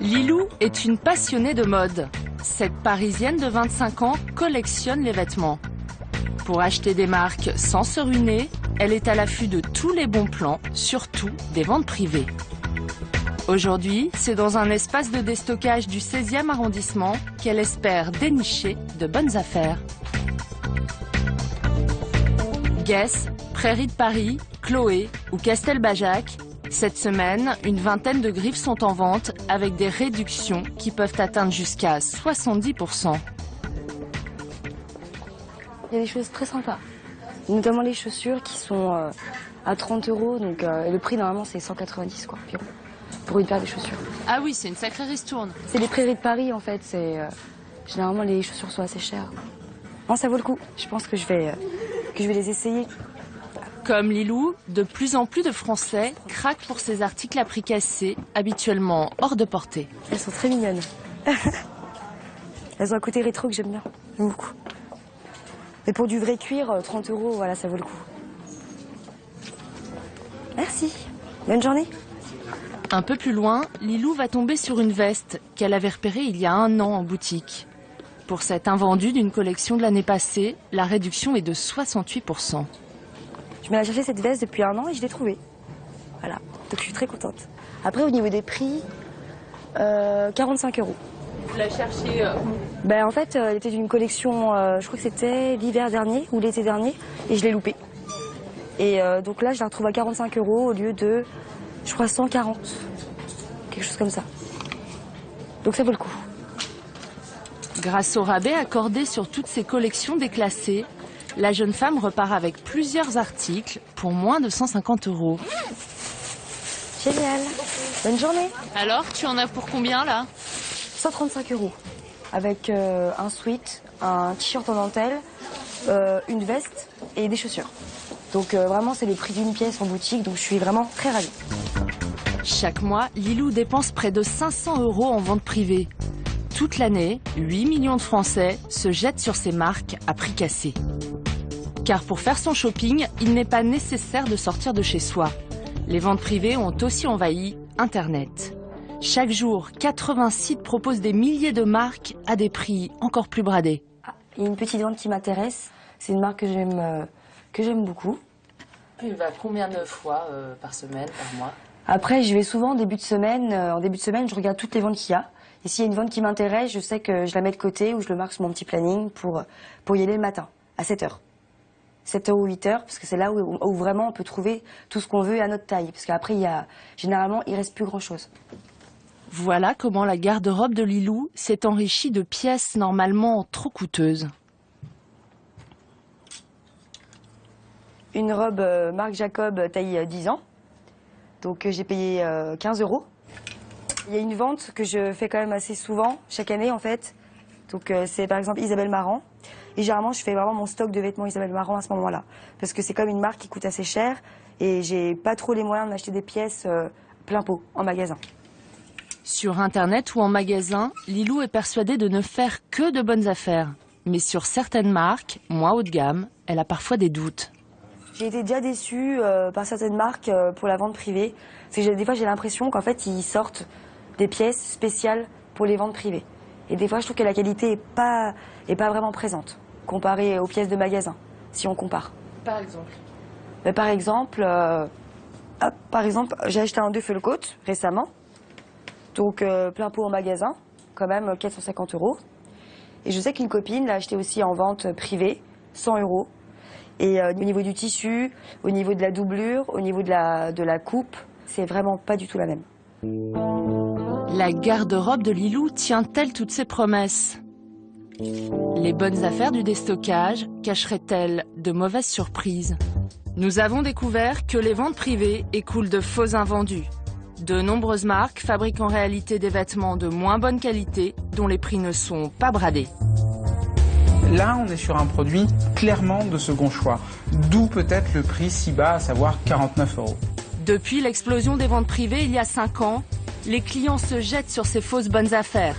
Lilou est une passionnée de mode. Cette Parisienne de 25 ans collectionne les vêtements. Pour acheter des marques sans se ruiner, elle est à l'affût de tous les bons plans, surtout des ventes privées. Aujourd'hui, c'est dans un espace de déstockage du 16e arrondissement qu'elle espère dénicher de bonnes affaires. Guess, Prairie de Paris, Chloé ou Castelbajac, cette semaine, une vingtaine de griffes sont en vente avec des réductions qui peuvent atteindre jusqu'à 70%. Il y a des choses très sympas, notamment les chaussures qui sont euh, à 30 euros, donc euh, le prix normalement c'est 190 quoi, pour une paire de chaussures. Ah oui, c'est une sacrée ristourne. C'est les prairies de Paris en fait, c'est euh, généralement les chaussures sont assez chères. Non, ça vaut le coup. Je pense que je vais, euh, que je vais les essayer. Comme Lilou, de plus en plus de Français craquent pour ces articles à prix cassé, habituellement hors de portée. Elles sont très mignonnes. Elles ont un côté rétro que j'aime bien, j'aime beaucoup. Mais pour du vrai cuir, euh, 30 euros, voilà, ça vaut le coup. Merci. Bonne journée. Un peu plus loin, Lilou va tomber sur une veste qu'elle avait repérée il y a un an en boutique. Pour cet invendu d'une collection de l'année passée, la réduction est de 68%. Je me la cherché cette veste depuis un an et je l'ai trouvée. Voilà, donc je suis très contente. Après, au niveau des prix, euh, 45 euros. Vous la cherchez Ben, en fait, euh, elle était d'une collection, euh, je crois que c'était l'hiver dernier ou l'été dernier, et je l'ai loupée. Et euh, donc là, je la retrouve à 45 euros au lieu de, je crois, 140. Quelque chose comme ça. Donc ça vaut le coup. Grâce au rabais accordé sur toutes ces collections déclassées, la jeune femme repart avec plusieurs articles pour moins de 150 euros. Génial. Bonne journée. Alors, tu en as pour combien là? 135 euros. Avec euh, un sweat, un t-shirt en dentelle, euh, une veste et des chaussures. Donc euh, vraiment, c'est le prix d'une pièce en boutique, donc je suis vraiment très ravie. Chaque mois, Lilou dépense près de 500 euros en vente privée. Toute l'année, 8 millions de Français se jettent sur ces marques à prix cassé. Car pour faire son shopping, il n'est pas nécessaire de sortir de chez soi. Les ventes privées ont aussi envahi Internet. Chaque jour, 80 sites proposent des milliers de marques à des prix encore plus bradés. Ah, il y a une petite vente qui m'intéresse. C'est une marque que j'aime euh, que j'aime beaucoup. Il va combien de fois euh, par semaine, par mois? Après, je vais souvent en début de semaine. euh, en début de semaine, je regarde toutes les ventes qu'il y a. Et s'il y a une vente qui m'intéresse, je sais que je la mets de côté ou je le marque sur mon petit planning pour, pour y aller le matin, à 7 heures. 7 heures ou 8 heures, parce que c'est là où, où vraiment on peut trouver tout ce qu'on veut à notre taille. Parce qu'après, il y a, généralement, il reste plus grand chose. Voilà comment la garde-robe de Lilou s'est enrichie de pièces normalement trop coûteuses. Une robe euh, Marc Jacob euh, taille euh, 10 ans. Donc euh, j'ai payé euh, 15 euros. Il y a une vente que je fais quand même assez souvent, chaque année en fait. Donc euh, c'est par exemple Isabelle Marant. Et généralement je fais vraiment mon stock de vêtements Isabelle Marant à ce moment-là. Parce que c'est comme une marque qui coûte assez cher et j'ai pas trop les moyens de m'acheter des pièces euh, plein pot en magasin. Sur Internet ou en magasin, Lilou est persuadée de ne faire que de bonnes affaires. Mais sur certaines marques, moins haut de gamme, elle a parfois des doutes. J'ai été déjà déçue euh, par certaines marques euh, pour la vente privée. C'est que des fois j'ai l'impression qu'en fait ils sortent des pièces spéciales pour les ventes privées. Et des fois je trouve que la qualité est pas est pas vraiment présente comparée aux pièces de magasin, si on compare. Par exemple Mais par exemple, euh, hop, par exemple, j'ai acheté un deux coat récemment, donc plein pot en magasin, quand même euh, 450 euros. Et je sais qu'une copine l'a acheté aussi en vente privée, 100 euros. Et euh, au niveau du tissu, au niveau de la doublure, au niveau de la, de la coupe, c'est vraiment pas du tout la même. La garde-robe de Lilou tient-elle toutes ses promesses? Les bonnes affaires du déstockage cacheraient-elles de mauvaises surprises? Nous avons découvert que les ventes privées écoulent de faux invendus. De nombreuses marques fabriquent en réalité des vêtements de moins bonne qualité dont les prix ne sont pas bradés. Là, on est sur un produit clairement de second choix, d'où peut-être le prix si bas, à savoir 49 euros. Depuis l'explosion des ventes privées il y a 5 ans, les clients se jettent sur ces fausses bonnes affaires.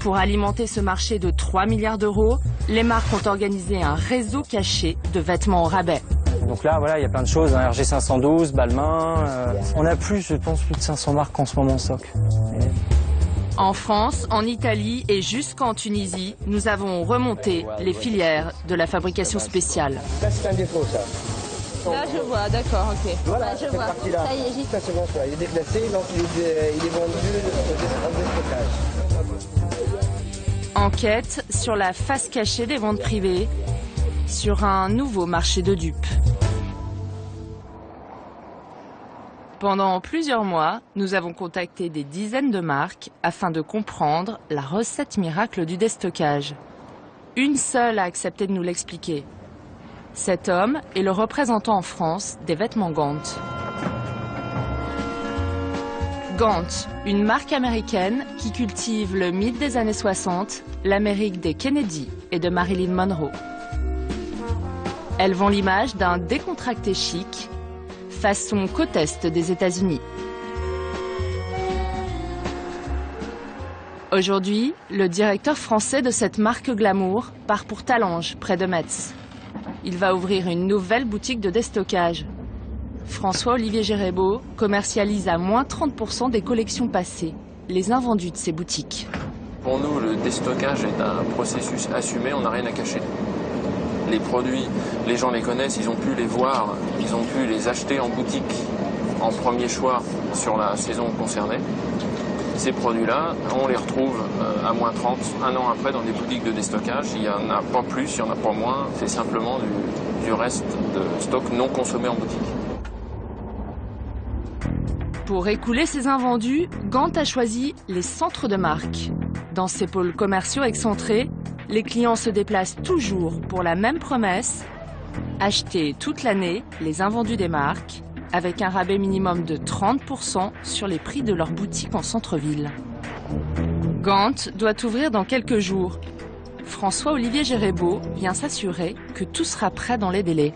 Pour alimenter ce marché de 3 milliards d'euros, les marques ont organisé un réseau caché de vêtements au rabais. Donc là, voilà, il y a plein de choses, hein, RG 512, Balmain. euh, on a plus, je pense, plus de 500 marques en ce moment en stock. Et En France, en Italie et jusqu'en Tunisie, nous avons remonté les filières de la fabrication spéciale. Là, c'est un défaut, ça. Là, je vois, d'accord, ok. Voilà, je cette vois. Ça y est, j'y Ça, c'est bon, ça. Il est déplacé, donc il est, il est vendu au déstockage. Enquête sur la face cachée des ventes privées, sur un nouveau marché de dupes. Pendant plusieurs mois, nous avons contacté des dizaines de marques afin de comprendre la recette miracle du déstockage. Une seule a accepté de nous l'expliquer. Cet homme est le représentant en France des vêtements Gant. Gant, une marque américaine qui cultive le mythe des années 60, l'Amérique des Kennedy et de Marilyn Monroe. Elle vend l'image d'un décontracté chic, façon côte est des États-Unis. Aujourd'hui, le directeur français de cette marque glamour part pour Talange, près de Metz. Il va ouvrir une nouvelle boutique de déstockage. François-Olivier Gérébeau commercialise à moins 30% des collections passées, les invendus de ses boutiques. Pour nous, le déstockage est un processus assumé, on n'a rien à cacher. Les produits, les gens les connaissent, ils ont pu les voir, ils ont pu les acheter en boutique en premier choix sur la saison concernée. Ces produits-là, on les retrouve euh, à moins 30, un an après, dans des boutiques de déstockage. Il n'y en a pas plus, il n'y en a pas moins, c'est simplement du, reste de stock non consommé en boutique. Pour écouler ses invendus, Gant a choisi les centres de marque. Dans ces pôles commerciaux excentrés, les clients se déplacent toujours pour la même promesse acheter toute l'année les invendus des marques avec un rabais minimum de 30% sur les prix de leurs boutiques en centre-ville. Gant doit ouvrir dans quelques jours. François-Olivier Gérébeau vient s'assurer que tout sera prêt dans les délais.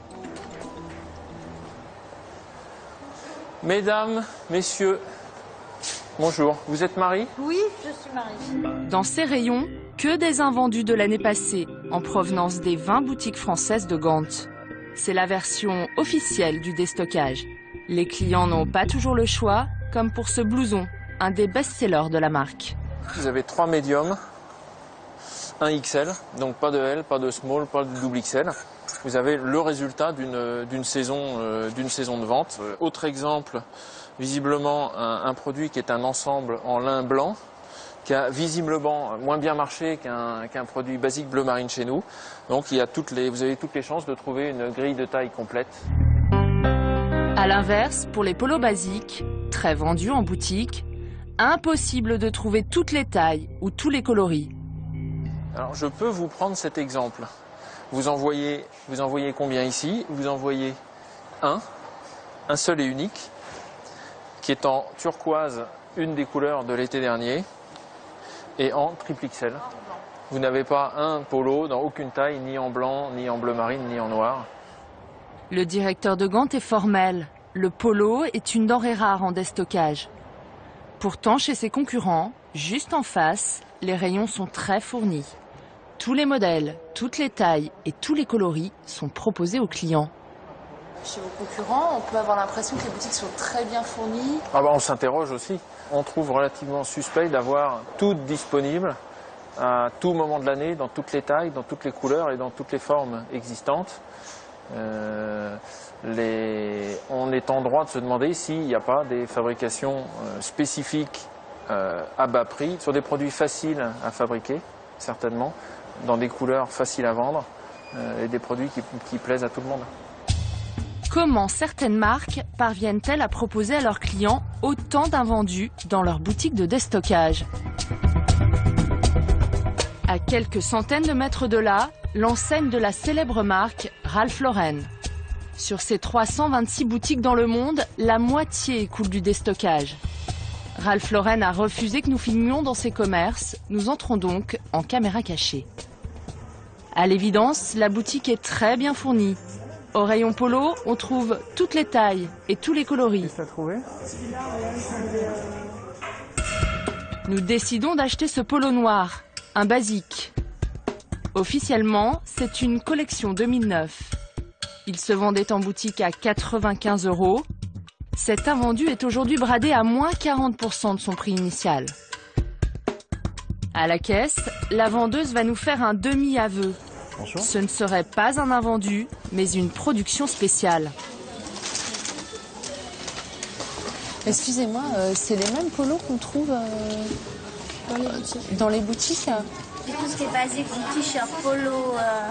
Mesdames, messieurs, bonjour. Vous êtes Marie Oui, je suis Marie. Dans ces rayons, que des invendus de l'année passée, en provenance des 20 boutiques françaises de Gant. C'est la version officielle du déstockage. Les clients n'ont pas toujours le choix, comme pour ce blouson, un des best-sellers de la marque. Vous avez trois médiums, un XL, donc pas de L, pas de small, pas de double XL. Vous avez le résultat d'une saison, euh, d'une saison de vente. Euh, autre exemple, visiblement un, un produit qui est un ensemble en lin blanc, qui a visiblement moins bien marché qu'un produit basique bleu marine chez nous. Donc il y a toutes les, vous avez toutes les chances de trouver une grille de taille complète. À l'inverse, pour les polos basiques, très vendus en boutique, impossible de trouver toutes les tailles ou tous les coloris. Alors je peux vous prendre cet exemple. Vous en voyez, vous en voyez combien ici? Vous en voyez un, un seul et unique, qui est en turquoise, une des couleurs de l'été dernier, et en triple XL. Vous n'avez pas un polo dans aucune taille, ni en blanc, ni en bleu marine, ni en noir. Le directeur de Gant est formel. Le polo est une denrée rare en déstockage. Pourtant, chez ses concurrents, juste en face, les rayons sont très fournis. Tous les modèles, toutes les tailles et tous les coloris sont proposés aux clients. Chez vos concurrents, on peut avoir l'impression que les boutiques sont très bien fournies. Ah bah on s'interroge aussi. On trouve relativement suspect d'avoir tout disponible à tout moment de l'année, dans toutes les tailles, dans toutes les couleurs et dans toutes les formes existantes. Euh, On est en droit de se demander s'il n'y a pas des fabrications euh, spécifiques euh, à bas prix sur des produits faciles à fabriquer, certainement, dans des couleurs faciles à vendre et des produits qui plaisent à tout le monde. Comment certaines marques parviennent-elles à proposer à leurs clients autant d'invendus dans leur boutique de déstockage? À quelques centaines de mètres de là, l'enseigne de la célèbre marque Ralph Lauren. Sur ses 326 boutiques dans le monde, la moitié coule du déstockage. Ralph Lauren a refusé que nous filmions dans ses commerces. Nous entrons donc en caméra cachée. À l'évidence, la boutique est très bien fournie. Au rayon polo, on trouve toutes les tailles et tous les coloris. Nous décidons d'acheter ce polo noir, un basique. Officiellement, c'est une collection 2009. Il se vendait en boutique à 95 euros. Cet invendu est aujourd'hui bradé à moins 40% de son prix initial. À la caisse, la vendeuse va nous faire un demi-aveu. Ce ne serait pas un invendu, mais une production spéciale. Excusez-moi, euh, c'est les mêmes polos qu'on trouve euh, dans les boutiques? Tout ce qui est basique, t-shirt, polo, euh,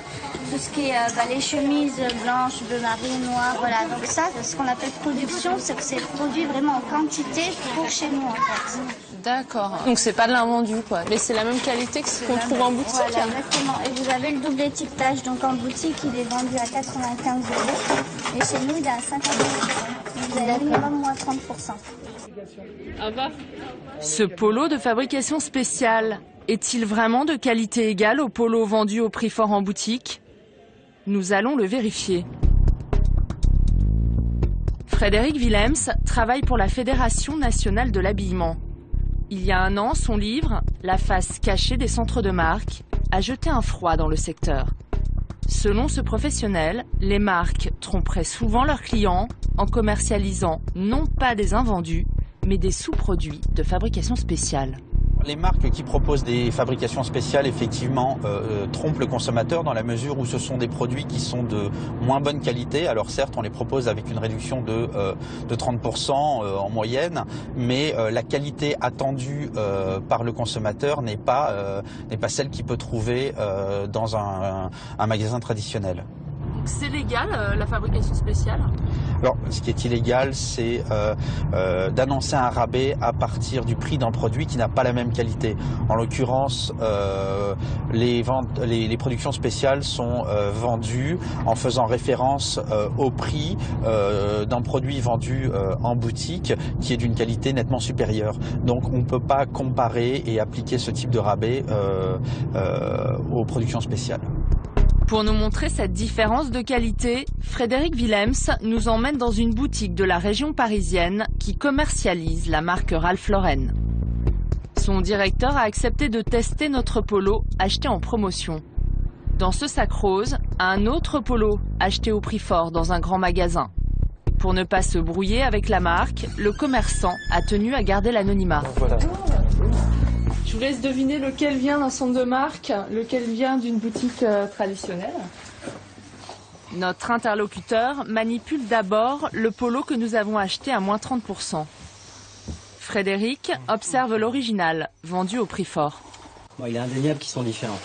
tout ce qui est euh, bah, les chemises blanches, bleu marine, noir, voilà. Donc ça, ce qu'on appelle production, c'est que c'est produit vraiment en quantité pour chez nous en fait. D'accord. Donc c'est pas de l'invendu quoi, mais c'est la même qualité que ce qu'on trouve en boutique. Voilà, exactement. Et vous avez le double étiquetage, donc en boutique il est vendu à 95 euros et chez nous il est à 50 euros. Vous avez minimum moins 30%. Ce polo de fabrication spéciale est-il vraiment de qualité égale au polo vendu au prix fort en boutique? Nous allons le vérifier. Frédéric Willems travaille pour la Fédération nationale de l'habillement. Il y a un an, son livre, La face cachée des centres de marque, a jeté un froid dans le secteur. Selon ce professionnel, les marques tromperaient souvent leurs clients en commercialisant non pas des invendus, mais des sous-produits de fabrication spéciale. Les marques qui proposent des fabrications spéciales, effectivement, euh, euh, trompent le consommateur dans la mesure où ce sont des produits qui sont de moins bonne qualité. Alors certes, on les propose avec une réduction de, euh, de 30% en moyenne, mais la qualité attendue par le consommateur n'est pas, n'est pas celle qu'il peut trouver dans un magasin traditionnel. C'est légal la fabrication spéciale alors, ce qui est illégal, c'est euh, euh, d'annoncer un rabais à partir du prix d'un produit qui n'a pas la même qualité. En l'occurrence, euh, les, productions spéciales sont euh, vendues en faisant référence euh, au prix euh, d'un produit vendu en boutique qui est d'une qualité nettement supérieure. Donc, on ne peut pas comparer et appliquer ce type de rabais aux productions spéciales. Pour nous montrer cette différence de qualité, Frédéric Willems nous emmène dans une boutique de la région parisienne qui commercialise la marque Ralph Lauren. Son directeur a accepté de tester notre polo acheté en promotion. Dans ce sac rose, un autre polo acheté au prix fort dans un grand magasin. Pour ne pas se brouiller avec la marque, le commerçant a tenu à garder l'anonymat. Vous laisse deviner lequel vient d'un centre de marque, lequel vient d'une boutique euh, traditionnelle. Notre interlocuteur manipule d'abord le polo que nous avons acheté à moins 30%. Frédéric observe l'original, vendu au prix fort. Bon, il est indéniable qu'ils sont différents.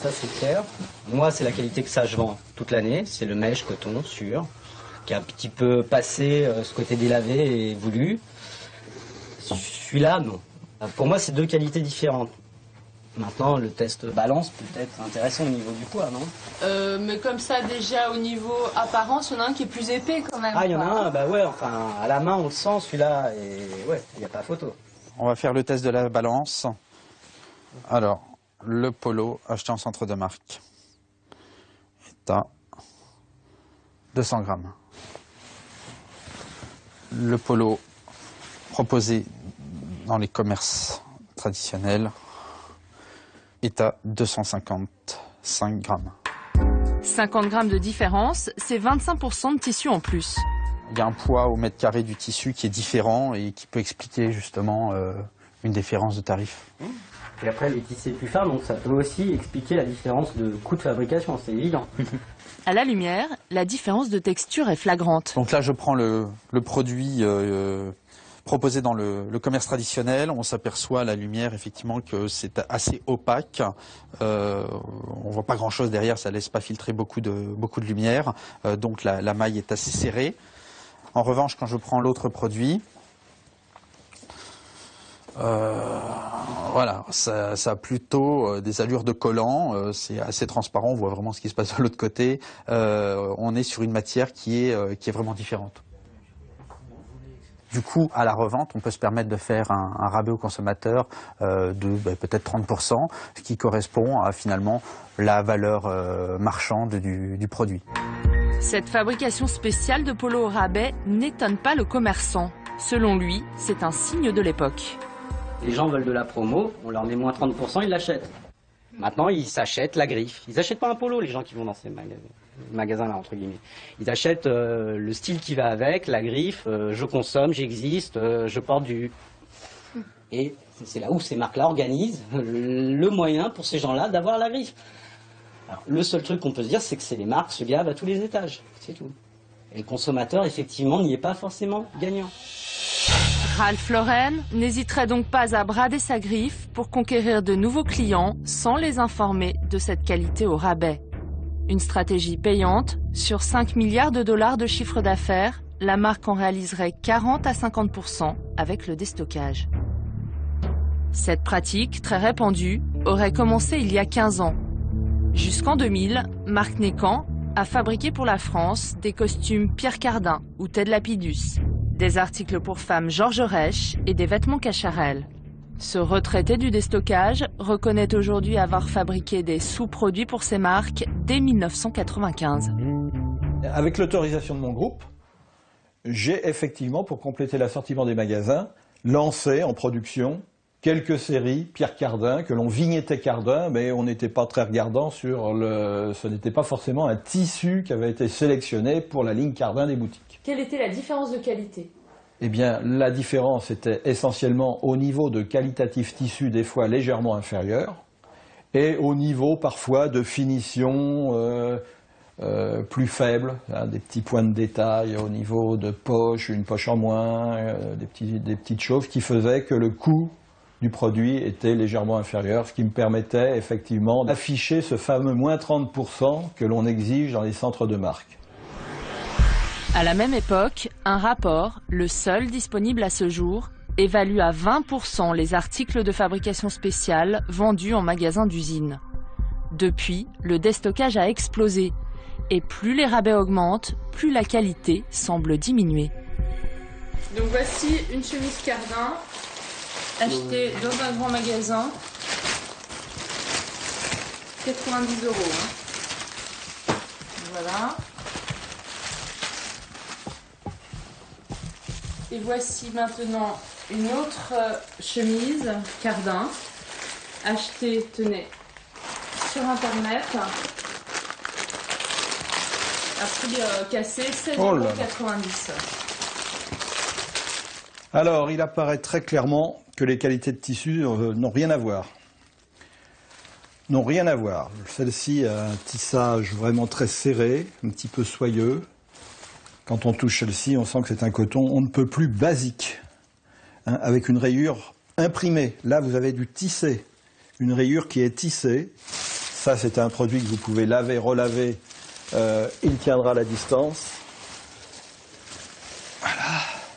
Ça, c'est clair. Moi, c'est la qualité que ça, je vends toute l'année. C'est le mèche coton, sûr, qui a un petit peu passé euh, ce côté délavé et voulu. Celui-là, non. Pour moi, c'est deux qualités différentes. Maintenant, le test balance peut être intéressant au niveau du poids, non? Euh, Mais comme ça, déjà au niveau apparence, il y en a un qui est plus épais quand même. Ah, il y en a un, bah ouais, enfin, à la main, on le sent celui-là, et ouais, il n'y a pas photo. On va faire le test de la balance. Alors, le polo acheté en centre de marque est à 200 grammes. Le polo proposé dans les commerces traditionnels est à 255 grammes. 50 grammes de différence, c'est 25% de tissu en plus. Il y a un poids au mètre carré du tissu qui est différent et qui peut expliquer justement euh, une différence de tarif. Et après, les tissés plus fins, donc ça peut aussi expliquer la différence de coût de fabrication, c'est évident. À la lumière, la différence de texture est flagrante. Donc là, je prends le, le produit euh, proposé dans le, commerce traditionnel. On s'aperçoit la lumière effectivement que c'est assez opaque. Euh, on voit pas grand-chose derrière, ça laisse pas filtrer beaucoup de, lumière. Euh, donc la, maille est assez serrée. En revanche, quand je prends l'autre produit, euh, voilà, ça, a plutôt euh, des allures de collant, c'est assez transparent, on voit vraiment ce qui se passe de l'autre côté. On est sur une matière qui est, qui est vraiment différente. Du coup, à la revente, on peut se permettre de faire un, un rabais au consommateur euh, de bah, peut-être 30%, ce qui correspond à finalement la valeur euh, marchande du, du, produit. Cette fabrication spéciale de polo au rabais n'étonne pas le commerçant. Selon lui, c'est un signe de l'époque. Les gens veulent de la promo, on leur met moins 30%, ils l'achètent. Maintenant, ils s'achètent la griffe. Ils n'achètent pas un polo, les gens qui vont dans ces magasins-là, entre guillemets. Ils achètent euh, le style qui va avec, la griffe, euh, je consomme, j'existe, euh, je porte du... Et c'est là où ces marques-là organisent le moyen pour ces gens-là d'avoir la griffe. Le seul truc qu'on peut se dire, c'est que c'est les marques se gavent à tous les étages. C'est tout. Et le consommateur, effectivement, n'y est pas forcément gagnant. Ralph Lauren n'hésiterait donc pas à brader sa griffe pour conquérir de nouveaux clients sans les informer de cette qualité au rabais. Une stratégie payante, sur 5 milliards de dollars de chiffre d'affaires, la marque en réaliserait 40 à 50% avec le déstockage. Cette pratique, très répandue, aurait commencé il y a 15 ans. Jusqu'en 2000, Marc Nécan a fabriqué pour la France des costumes Pierre Cardin ou Ted Lapidus, des articles pour femmes Georges Reich et des vêtements Cacharel. Ce retraité du déstockage reconnaît aujourd'hui avoir fabriqué des sous-produits pour ses marques dès 1995. Avec l'autorisation de mon groupe, j'ai effectivement, pour compléter l'assortiment des magasins, lancé en production quelques séries Pierre Cardin, que l'on vignettait Cardin, mais on n'était pas très regardant sur le... Ce n'était pas forcément un tissu qui avait été sélectionné pour la ligne Cardin des boutiques. Quelle était la différence de qualité? Eh bien, la différence était essentiellement au niveau de qualitatif tissu, des fois légèrement inférieur, et au niveau parfois de finition euh, euh, plus faible, hein, des petits points de détail au niveau de poche, une poche en moins, euh, des, petites choses qui faisaient que le coût du produit était légèrement inférieur, ce qui me permettait effectivement d'afficher ce fameux moins 30% que l'on exige dans les centres de marque. À la même époque, un rapport, le seul disponible à ce jour, évalue à 20% les articles de fabrication spéciale vendus en magasin d'usine. Depuis, le déstockage a explosé, et plus les rabais augmentent, plus la qualité semble diminuer. Donc voici une chemise Cardin acheté dans un grand magasin. 90 euros. Hein. Voilà. Et voici maintenant une autre euh, chemise Cardin, achetée, tenez, sur internet. À prix euh, cassé, 16,90 euros. Alors, il apparaît très clairement que les qualités de tissu euh, n'ont rien à voir. N'ont rien à voir. Celle-ci a un tissage vraiment très serré, un petit peu soyeux. Quand on touche celle-ci, on sent que c'est un coton on ne peut plus basique, hein, avec une rayure imprimée. Là, vous avez du tissé, une rayure qui est tissée. Ça, c'est un produit que vous pouvez laver, relaver. Euh, il tiendra la distance.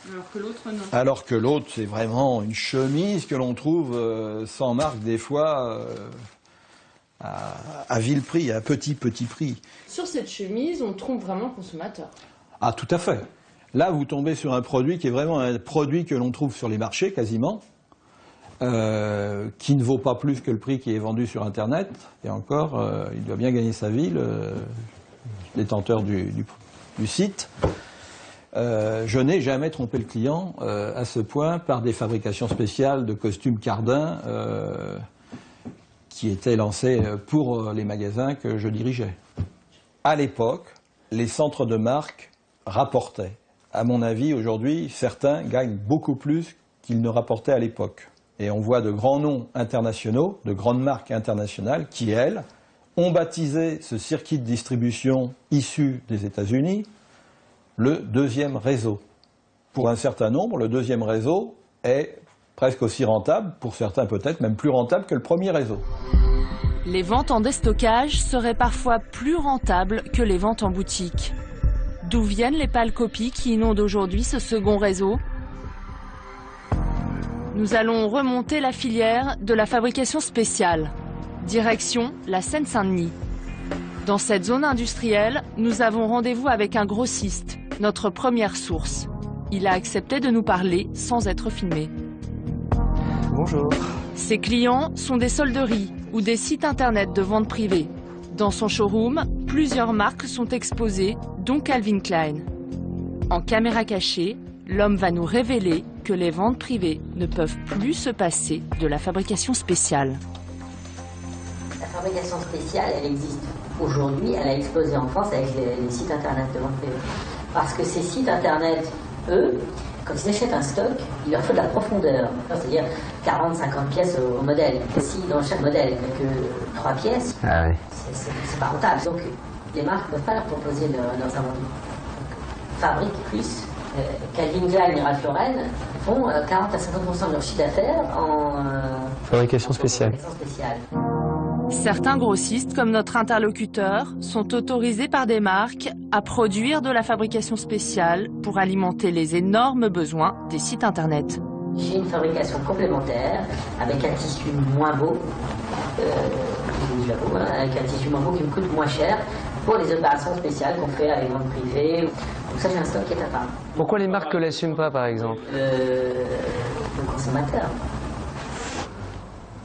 Alors que l'autre, non. Alors que l'autre, c'est vraiment une chemise que l'on trouve euh, sans marque, des fois, euh, à, à, vil prix, à petit, petit prix. Sur cette chemise, on trompe vraiment le consommateur. Ah, tout à fait. Là, vous tombez sur un produit qui est vraiment un produit que l'on trouve sur les marchés, quasiment, euh, qui ne vaut pas plus que le prix qui est vendu sur Internet. Et encore, euh, il doit bien gagner sa vie, le détenteur du, site. Euh, je n'ai jamais trompé le client à ce point par des fabrications spéciales de costumes Cardin qui étaient lancées pour les magasins que je dirigeais. À l'époque, les centres de marque rapportaient. À mon avis, aujourd'hui, certains gagnent beaucoup plus qu'ils ne rapportaient à l'époque. Et on voit de grands noms internationaux, de grandes marques internationales qui, elles, ont baptisé ce circuit de distribution issu des États-Unis le deuxième réseau. Pour un certain nombre, le deuxième réseau est presque aussi rentable, pour certains peut-être même plus rentable que le premier réseau. Les ventes en déstockage seraient parfois plus rentables que les ventes en boutique. D'où viennent les pâles copies qui inondent aujourd'hui ce second réseau Nous allons remonter la filière de la fabrication spéciale. Direction la Seine-Saint-Denis. Dans cette zone industrielle, nous avons rendez-vous avec un grossiste, notre première source. Il a accepté de nous parler sans être filmé. Bonjour. Ses clients sont des solderies ou des sites internet de vente privée. Dans son showroom, plusieurs marques sont exposées, dont Calvin Klein. En caméra cachée, l'homme va nous révéler que les ventes privées ne peuvent plus se passer de la fabrication spéciale. La fabrication spéciale, elle existe aujourd'hui, elle a explosé en France avec les, sites internet de vente privée. Parce que ces sites internet, eux, quand ils achètent un stock, il leur faut de la profondeur. C'est-à-dire 40-50 pièces au, modèle. Si dans chaque modèle, il n'y a que 3 pièces, ah c'est pas rentable. Donc les marques ne peuvent pas leur proposer leurs invendus. Fabrique plus euh, Calvin Klein et Ralph Lauren font 40 euh, à 50% de leur chiffre d'affaires en euh, fabrication spéciale. Certains grossistes, comme notre interlocuteur, sont autorisés par des marques à produire de la fabrication spéciale pour alimenter les énormes besoins des sites internet. J'ai une fabrication complémentaire avec un tissu moins beau, hein, avec un tissu moins beau qui me coûte moins cher pour les opérations spéciales qu'on fait avec vente privée. Donc ça, j'ai un stock qui est à part. Pourquoi les marques ne l'assument pas, par exemple? Euh, Le consommateur.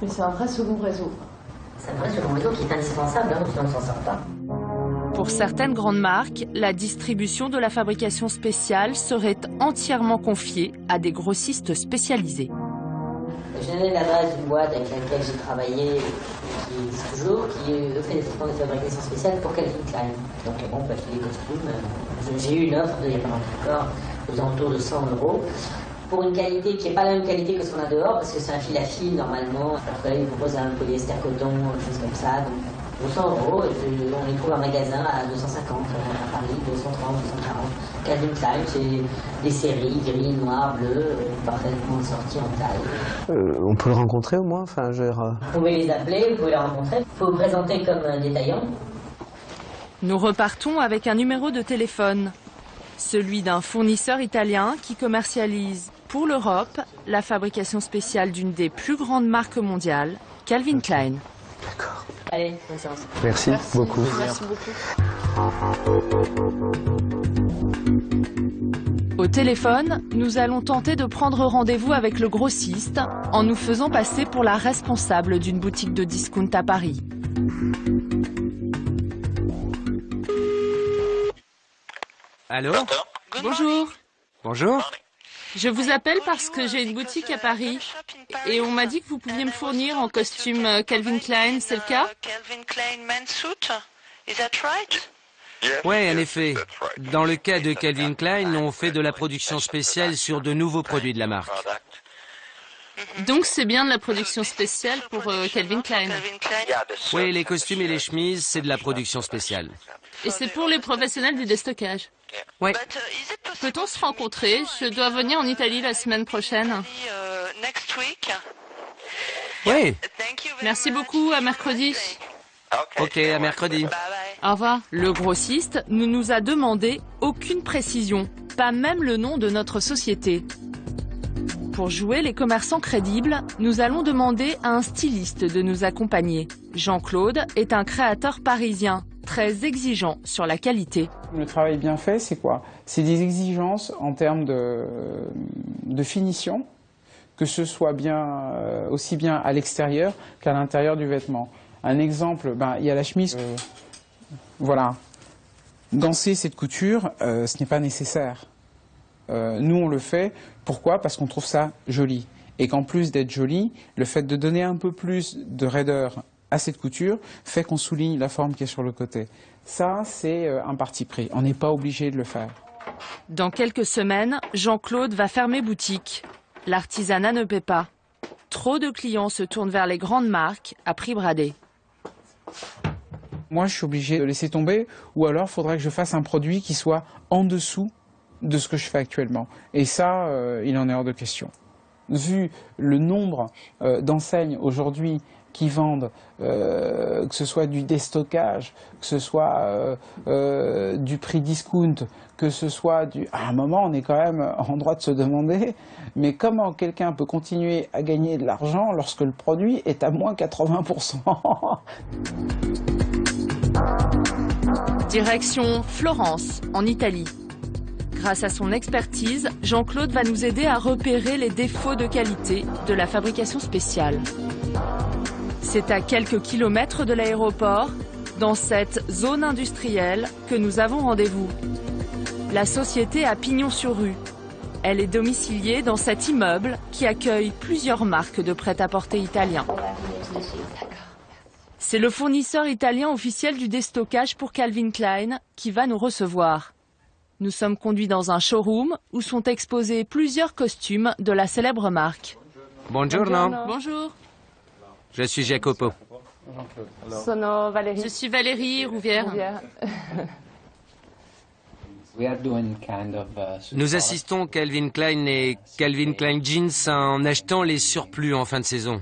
Mais c'est un vrai second réseau. C'est un vrai second réseau qui est indispensable, hein, sinon on ne s'en sort pas. Pour certaines grandes marques, la distribution de la fabrication spéciale serait entièrement confiée à des grossistes spécialisés. L'adresse d'une boîte avec laquelle j'ai travaillé qui existe toujours, qui fait des traitements de fabrication spéciale pour Calvin Klein. Donc bon, peut acheter des costumes. Euh, j'ai eu une offre il n'y a pas longtemps aux alentours de 100 euros pour une qualité qui n'est pas la même qualité que ce qu'on a dehors, parce que c'est un fil à fil normalement. Après, ils proposent un polyester coton, des choses comme ça. Donc, pour 100 euros, on les trouve en magasin à 250 à Paris, 230, 240. Calvin Klein, c'est des séries gris, noir, bleu, parfaitement sorties en taille. Euh, on peut le rencontrer au moins enfin, je... Vous pouvez les appeler, vous pouvez les rencontrer. Il faut vous présenter comme un détaillant. Nous repartons avec un numéro de téléphone, celui d'un fournisseur italien qui commercialise pour l'Europe la fabrication spéciale d'une des plus grandes marques mondiales, Calvin Klein. D'accord. Allez, bonne séance. Merci, beaucoup. Merci beaucoup. Au téléphone, nous allons tenter de prendre rendez-vous avec le grossiste en nous faisant passer pour la responsable d'une boutique de discount à Paris. Allô Bonjour. Bonjour. Je vous appelle parce que j'ai une boutique à Paris et on m'a dit que vous pouviez me fournir en costume euh, Calvin Klein, c'est le cas? Oui, en effet. Dans le cas de Calvin Klein, on fait de la production spéciale sur de nouveaux produits de la marque. Donc c'est bien de la production spéciale pour euh, Calvin Klein. Oui, les costumes et les chemises, c'est de la production spéciale. Et c'est pour les professionnels du déstockage. Oui. Peut-on se rencontrer? Je dois venir en Italie la semaine prochaine. Oui. Merci beaucoup, à mercredi. Ok, à mercredi. Revoir. Le grossiste ne nous a demandé aucune précision, pas même le nom de notre société. Pour jouer les commerçants crédibles, nous allons demander à un styliste de nous accompagner. Jean-Claude est un créateur parisien, très exigeant sur la qualité. Le travail bien fait, c'est quoi? C'est des exigences en termes de, finition, que ce soit bien, euh, aussi bien à l'extérieur qu'à l'intérieur du vêtement. Un exemple, ben, il y a la chemise. Voilà. Danser cette couture, euh, ce n'est pas nécessaire. nous, on le fait. Pourquoi? Parce qu'on trouve ça joli. Et qu'en plus d'être joli, le fait de donner un peu plus de raideur à cette couture fait qu'on souligne la forme qui est sur le côté. Ça, c'est euh, un parti pris. On n'est pas obligé de le faire. Dans quelques semaines, Jean-Claude va fermer boutique. L'artisanat ne paie pas. Trop de clients se tournent vers les grandes marques à prix bradé. Moi, je suis obligé de laisser tomber, ou alors il faudrait que je fasse un produit qui soit en dessous de ce que je fais actuellement. Et ça, euh, il en est hors de question. Vu le nombre euh, d'enseignes aujourd'hui qui vendent, euh, que ce soit du déstockage, que ce soit du prix discount, que ce soit du... À un moment, on est quand même en droit de se demander, mais comment quelqu'un peut continuer à gagner de l'argent lorsque le produit est à moins 80% Direction Florence, en Italie. Grâce à son expertise, Jean-Claude va nous aider à repérer les défauts de qualité de la fabrication spéciale. C'est à quelques kilomètres de l'aéroport, dans cette zone industrielle, que nous avons rendez-vous. La société a pignon sur rue. Elle est domiciliée dans cet immeuble qui accueille plusieurs marques de prêt-à-porter italiens. C'est le fournisseur italien officiel du déstockage pour Calvin Klein qui va nous recevoir. Nous sommes conduits dans un showroom où sont exposés plusieurs costumes de la célèbre marque. Bonjour. Bonjour. Je suis Jacopo. Je suis Valérie Rouvière. Nous assistons Calvin Klein et Calvin Klein Jeans en achetant les surplus en fin de saison.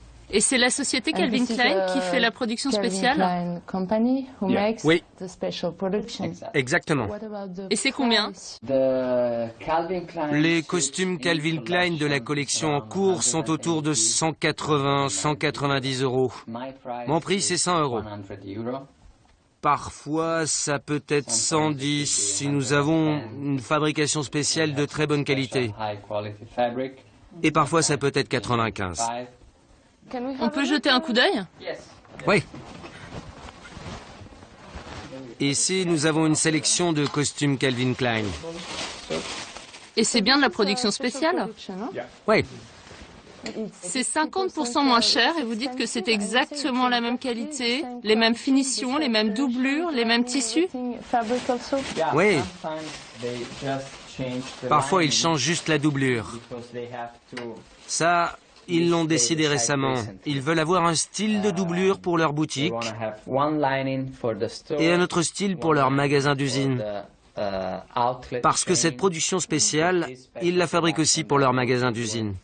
Et c'est la société Calvin Klein qui fait la production spéciale Oui. Exactement. Et c'est combien Les costumes Calvin Klein de la collection en cours sont autour de 180, 190 euros. Mon prix, c'est 100 euros. Parfois, ça peut être 110 si nous avons une fabrication spéciale de très bonne qualité. Et parfois, ça peut être 95. On peut jeter un coup d'œil Oui. Ici, nous avons une sélection de costumes Calvin Klein. Et c'est bien de la production spéciale Oui. C'est 50% moins cher et vous dites que c'est exactement la même qualité, les mêmes finitions, les mêmes doublures, les mêmes tissus Oui. Parfois, ils changent juste la doublure. Ça, ils l'ont décidé récemment. Ils veulent avoir un style de doublure pour leur boutique et un autre style pour leur magasin d'usine. Parce que cette production spéciale, ils la fabriquent aussi pour leur magasin d'usine.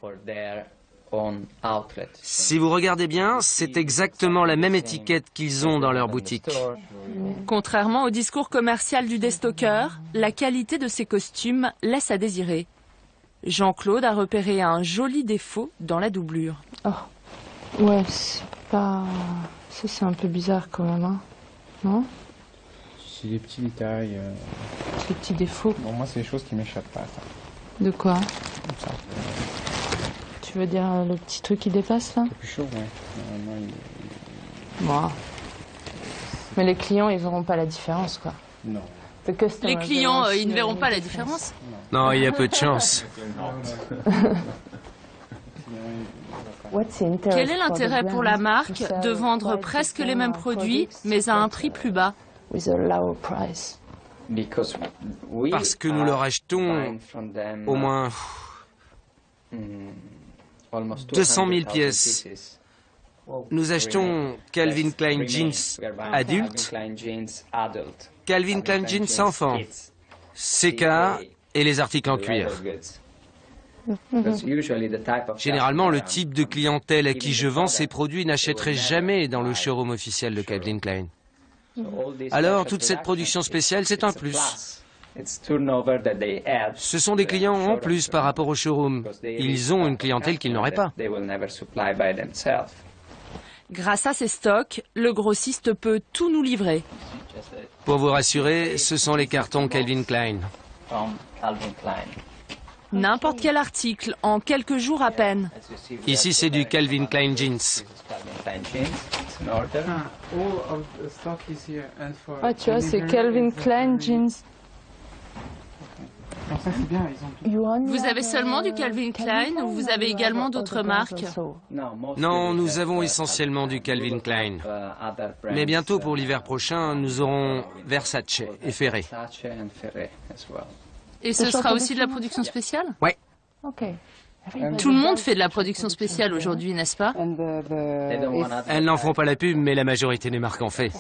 Si vous regardez bien, c'est exactement la même étiquette qu'ils ont dans leur boutique. Contrairement au discours commercial du déstockeur, la qualité de ces costumes laisse à désirer. Jean-Claude a repéré un joli défaut dans la doublure. Oh, ouais, c'est pas... Ça, c'est un peu bizarre quand même, hein Non? C'est des petits détails. euh, Des petits défauts. Bon, moi, c'est des choses qui m'échappent pas. ça. De quoi? Comme ça. Tu veux dire euh, le petit truc qui dépasse, là? C'est plus chaud, ouais. Normalement, il- Bon. Mais les clients, ils verront pas la différence, quoi. Non. Les clients, euh, ils ne verront pas la différence Non, il y a peu de chance. Quel est l'intérêt pour la marque de vendre presque les mêmes produits, mais à un prix plus bas Parce que nous leur achetons au moins 200 000 pièces. Nous achetons Calvin Klein Jeans adultes, Calvin Klein Jeans enfants, CK et les articles en cuir. Généralement, le type de clientèle à qui je vends ces produits n'achèterait jamais dans le showroom officiel de Calvin Klein. Alors, toute cette production spéciale, c'est un plus. Ce sont des clients en plus par rapport au showroom. Ils ont une clientèle qu'ils n'auraient pas. Grâce à ces stocks, le grossiste peut tout nous livrer. Pour vous rassurer, ce sont les cartons Calvin Klein. N'importe quel article, en quelques jours à peine. Ici, c'est du Calvin Klein Jeans. Ah, Ah, tu vois, c'est Calvin Klein Jeans. Vous avez seulement du Calvin Klein ou vous avez également d'autres marques Non, nous avons essentiellement du Calvin Klein. Mais bientôt, pour l'hiver prochain, nous aurons Versace et Ferré. Et ce sera aussi de la production spéciale? Oui. Ok. Tout le monde fait de la production spéciale aujourd'hui, n'est-ce pas? Elles n'en font pas la pub, mais la majorité des marques en fait.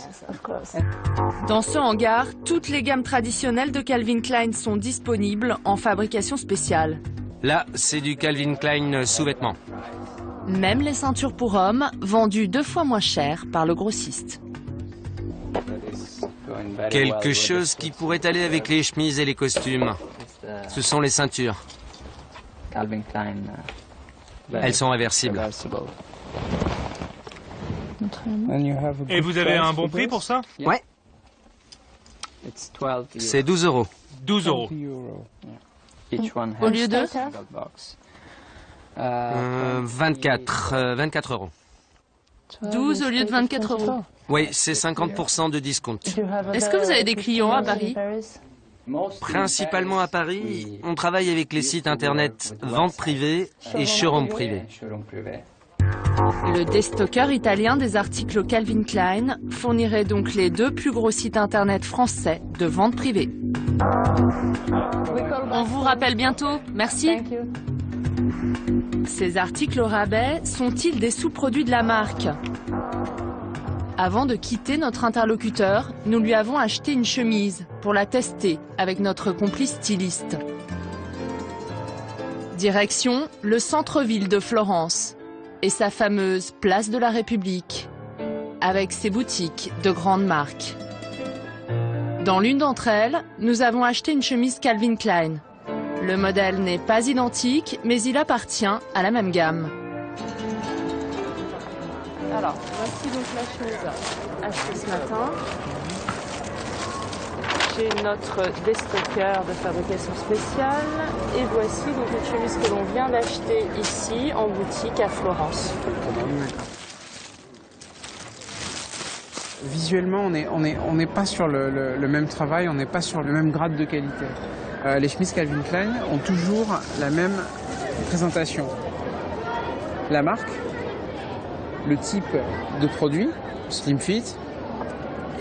Dans ce hangar, toutes les gammes traditionnelles de Calvin Klein sont disponibles en fabrication spéciale. Là, c'est du Calvin Klein sous-vêtements. Même les ceintures pour hommes, vendues deux fois moins cher par le grossiste. Quelque chose qui pourrait aller avec les chemises et les costumes. Ce sont les ceintures. Klein. Elles sont réversibles. Et vous avez un bon prix pour ça? Ouais. C'est 12 euros. 12 euros. Au lieu de Euh, 24, 24 euros. 12 au lieu de 24 euros. Oui, c'est 50% de discount. Est-ce que vous avez des clients à Paris Principalement à Paris, on travaille avec les sites internet vente privée et showroom privé. Le déstocker italien des articles Calvin Klein fournirait donc les deux plus gros sites internet français de vente privée. On vous rappelle bientôt. Merci. Ces articles au rabais sont-ils des sous-produits de la marque Avant de quitter notre interlocuteur, nous lui avons acheté une chemise pour la tester avec notre complice styliste. Direction le centre-ville de Florence et sa fameuse place de la République, avec ses boutiques de grandes marques. Dans l'une d'entre elles, nous avons acheté une chemise Calvin Klein. Le modèle n'est pas identique, mais il appartient à la même gamme. Alors, voici donc la chemise achetée ce matin. J'ai notre déstocker de fabrication spéciale. Et voici donc une chemise que l'on vient d'acheter ici en boutique à Florence. Visuellement, on n'est on est, on pas sur le même travail, on n'est pas sur le même grade de qualité. Euh, les chemises Calvin Klein ont toujours la même présentation. La marque, le type de produit, slim fit,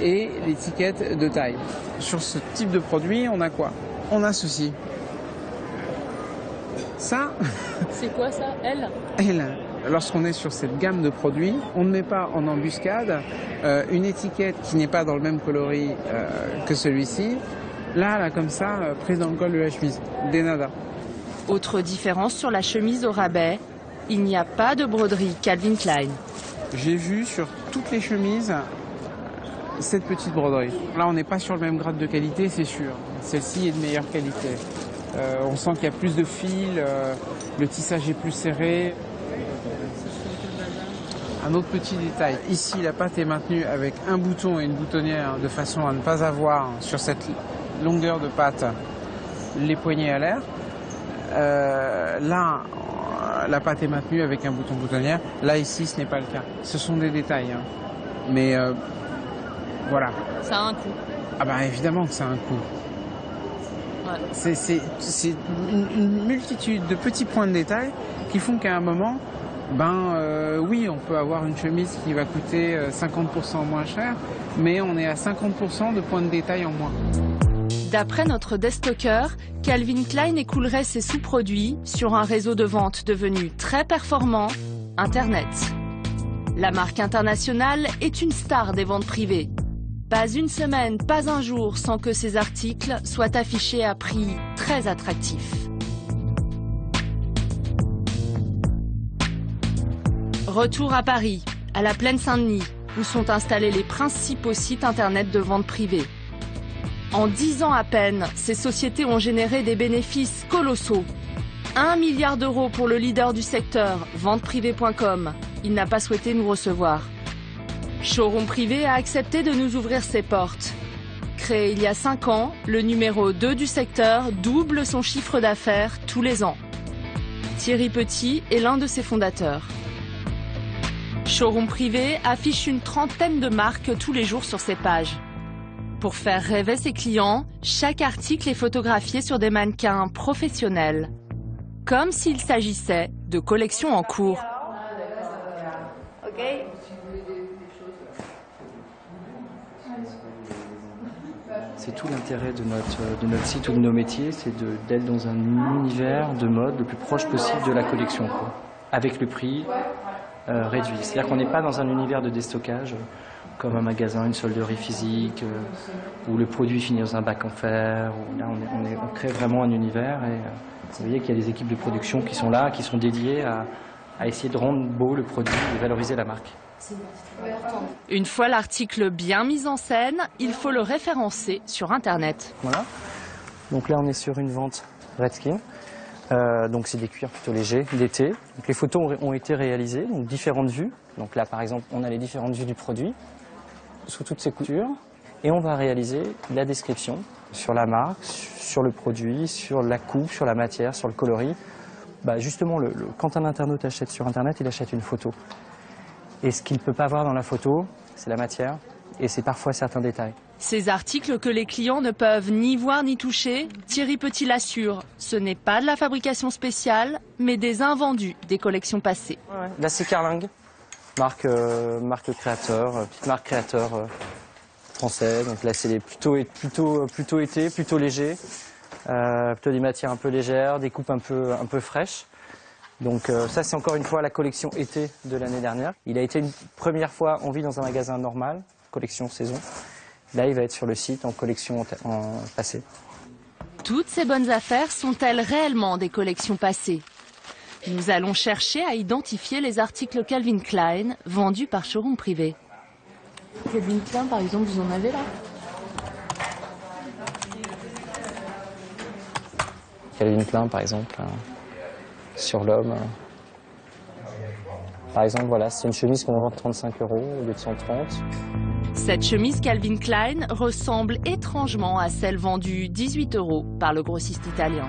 et l'étiquette de taille. Sur ce type de produit, on a quoi? On a ceci. Ça, C'est quoi ça, elle? elle, lorsqu'on est sur cette gamme de produits, on ne met pas en embuscade euh, une étiquette qui n'est pas dans le même coloris euh, que celui-ci. Là, là, comme ça, euh, prise dans le col de la chemise. Des nada. Autre différence sur la chemise au rabais, il n'y a pas de broderie Calvin Klein. J'ai vu sur toutes les chemises cette petite broderie. Là, on n'est pas sur le même grade de qualité, c'est sûr. Celle-ci est de meilleure qualité. Euh, on sent qu'il y a plus de fils, euh, le tissage est plus serré. Un autre petit détail, ici la pâte est maintenue avec un bouton et une boutonnière de façon à ne pas avoir sur cette longueur de pâte les poignets à l'air. Euh, là, euh, la pâte est maintenue avec un bouton boutonnière. Là, ici, ce n'est pas le cas. Ce sont des détails. hein. Mais euh, voilà. Ça a un coût. Ah bah évidemment que ça a un coût. Ouais. C'est une, une multitude de petits points de détail qui font qu'à un moment, ben euh, oui, on peut avoir une chemise qui va coûter euh, 50% moins cher, mais on est à 50% de points de détail en moins. D'après notre destocker, Calvin Klein écoulerait ses sous-produits sur un réseau de vente devenu très performant, Internet. La marque internationale est une star des ventes privées. Pas une semaine, pas un jour sans que ces articles soient affichés à prix très attractifs. Retour à Paris, à la Plaine Saint-Denis, où sont installés les principaux sites internet de vente privée. En 10 ans à peine, ces sociétés ont généré des bénéfices colossaux. 1 milliard d'euros pour le leader du secteur, venteprivée.com. Il n'a pas souhaité nous recevoir. Showroom Privé a accepté de nous ouvrir ses portes. Créé il y a 5 ans, le numéro 2 du secteur double son chiffre d'affaires tous les ans. Thierry Petit est l'un de ses fondateurs. Showroom Privé affiche une trentaine de marques tous les jours sur ses pages. Pour faire rêver ses clients, chaque article est photographié sur des mannequins professionnels. Comme s'il s'agissait de collections en cours. C'est tout l'intérêt de notre, de notre site ou de nos métiers, c'est d'être dans un univers de mode le plus proche possible de la collection, avec le prix euh, réduit. C'est-à-dire qu'on n'est pas dans un univers de déstockage comme un magasin, une solderie physique, euh, où le produit finit dans un bac en fer. où là, on, est- on est- on crée vraiment un univers et euh, vous voyez qu'il y a des équipes de production qui sont là, qui sont dédiées à, à essayer de rendre beau le produit et valoriser la marque. Une fois l'article bien mis en scène, il faut le référencer sur Internet. Voilà. Donc là, on est sur une vente Redskin. Euh, donc c'est des cuirs plutôt légers d'été. Les photos ont, ont été réalisées, donc différentes vues. Donc là, par exemple, on a les différentes vues du produit sous toutes ses coutures, et on va réaliser la description sur la marque, sur le produit, sur la coupe, sur la matière, sur le coloris, bah Justement, le, quand un internaute achète sur Internet, il achète une photo. Et ce qu'il ne peut pas voir dans la photo, c'est la matière et c'est parfois certains détails. Ces articles que les clients ne peuvent ni voir ni toucher, Thierry Petit l'assure, ce n'est pas de la fabrication spéciale, mais des invendus des collections passées. Ouais, Là c'est Carling, marque, euh, marque créateur, euh, petite marque créateur euh, français. Donc là c'est plutôt, été, plutôt léger, plutôt des matières un peu légères, des coupes un peu, un peu fraîches. Donc ça c'est encore une fois la collection été de l'année dernière. Il a été une première fois en vie dans un magasin normal, collection saison. Là, il va être sur le site en collection en passé. Toutes ces bonnes affaires sont-elles réellement des collections passées? Nous allons chercher à identifier les articles Calvin Klein vendus par showroom privé. Calvin Klein, par exemple, vous en avez là Calvin Klein, par exemple, hein, sur l'homme. Hein. Par exemple, voilà, c'est une chemise qu'on vend 35 euros au lieu de 130. Cette chemise Calvin Klein ressemble étrangement à celle vendue 18 euros par le grossiste italien.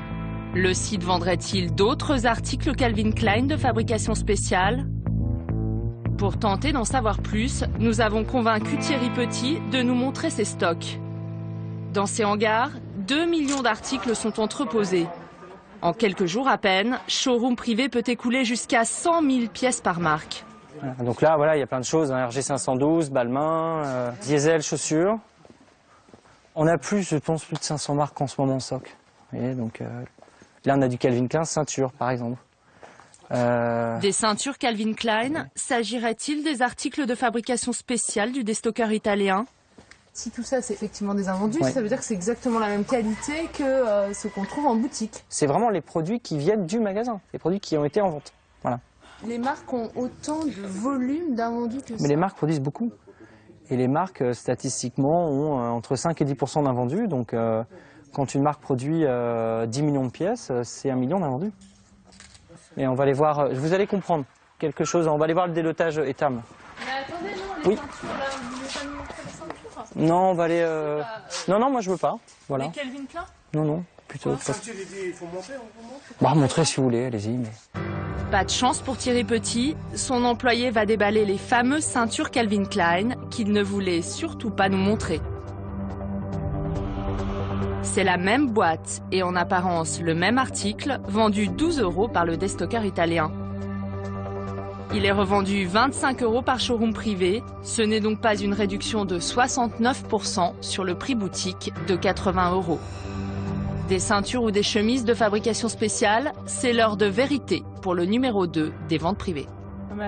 Le site vendrait-il d'autres articles Calvin Klein de fabrication spéciale? Pour tenter d'en savoir plus, nous avons convaincu Thierry Petit de nous montrer ses stocks. Dans ces hangars, 2 millions d'articles sont entreposés. En quelques jours à peine, Showroom Privé peut écouler jusqu'à 100 000 pièces par marque. Donc là, voilà, il y a plein de choses. Hein. RG512, Balmain, euh, Diesel, chaussures. On a plus, je pense, plus de 500 marques en ce moment en stock. donc euh, là, on a du Calvin Klein ceinture, par exemple. Euh, des ceintures Calvin Klein, s'agirait-il des articles de fabrication spéciale du déstockeur italien? Si tout ça c'est effectivement des invendus, ça veut dire que c'est exactement la même qualité que ce qu'on trouve en boutique. C'est vraiment les produits qui viennent du magasin, les produits qui ont été en vente. Voilà. Les marques ont autant de volume d'invendus que ça Mais les marques produisent beaucoup. Et les marques, euh, statistiquement, ont euh, entre 5 et 10% d'invendus. Donc, euh, quand une marque produit 10 millions de pièces, c'est un million d'invendus. Et on va aller voir, vous allez comprendre quelque chose. On va aller voir le délotage ETAM. Mais attendez, non, les oui. Non, on va aller... Non, non, moi je veux pas. Voilà. Mais Calvin Klein Non, non, plutôt... Bah, montrer si vous voulez, allez-y. Mais... Pas de chance pour Thierry Petit, son employé va déballer les fameuses ceintures Calvin Klein qu'il ne voulait surtout pas nous montrer. C'est la même boîte et en apparence le même article, vendu 12 euros par le destocker italien. Il est revendu 25 euros par showroom privé, ce n'est donc pas une réduction de 69% sur le prix boutique de 80 euros. Des ceintures ou des chemises de fabrication spéciale, c'est l'heure de vérité pour le numéro 2 des ventes privées.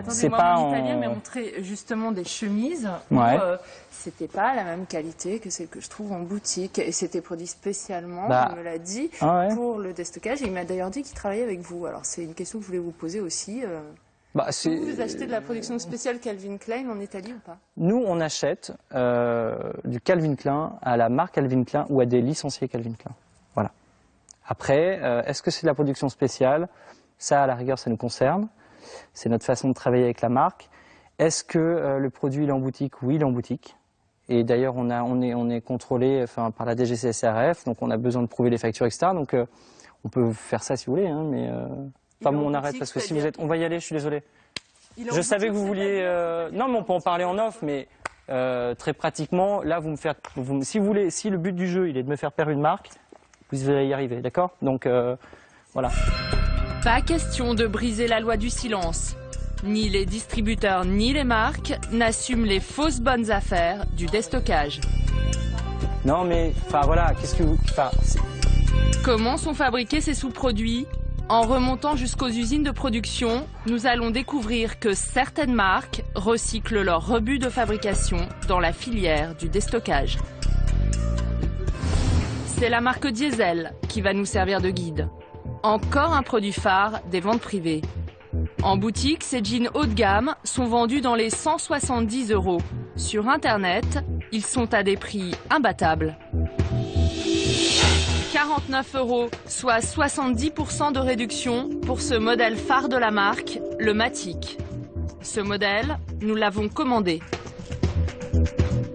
C'est pas en italien, mais montrer justement des chemises ouais. Euh, c'était pas la même qualité que celle que je trouve en boutique et c'était produit spécialement, bah. il me l'a dit, ah pour le déstockage. il m'a d'ailleurs dit qu'il travaillait avec vous. Alors c'est une question que je voulais vous poser aussi. Euh. Bah, vous, achetez de la production spéciale Calvin Klein en Italie ou pas? Nous, on achète euh, du Calvin Klein à la marque Calvin Klein ou à des licenciés Calvin Klein. Après, euh, est-ce que c'est de la production spéciale? Ça, à la rigueur, ça nous concerne. C'est notre façon de travailler avec la marque. Est-ce que euh, le produit est en boutique? Oui, il est en boutique. Et d'ailleurs, on, on, est, on est contrôlé enfin, par la DGCSRF, donc on a besoin de prouver les factures, etc. Donc euh, on peut faire ça si vous voulez, hein, mais pas on arrête parce que si vous êtes, on va y aller. Je suis désolé. Je savais que vous vouliez. Non, mais on peut en parler en off, mais très pratiquement, là, vous me faites. si vous voulez, si le but du jeu, il est de me faire perdre une marque, vous allez y arriver, d'accord? Donc euh, voilà. Pas question de briser la loi du silence. Ni les distributeurs ni les marques n'assument les fausses bonnes affaires du déstockage. Non mais, enfin voilà, qu'est-ce que vous... Comment sont fabriqués ces sous-produits? En remontant jusqu'aux usines de production, nous allons découvrir que certaines marques recyclent leurs rebuts de fabrication dans la filière du déstockage. C'est la marque Diesel qui va nous servir de guide. Encore un produit phare des ventes privées. En boutique, ces jeans haut de gamme sont vendus dans les 170 euros. Sur Internet, ils sont à des prix imbattables. 49 euros, soit 70% de réduction pour ce modèle phare de la marque, le Matic. Ce modèle, nous l'avons commandé.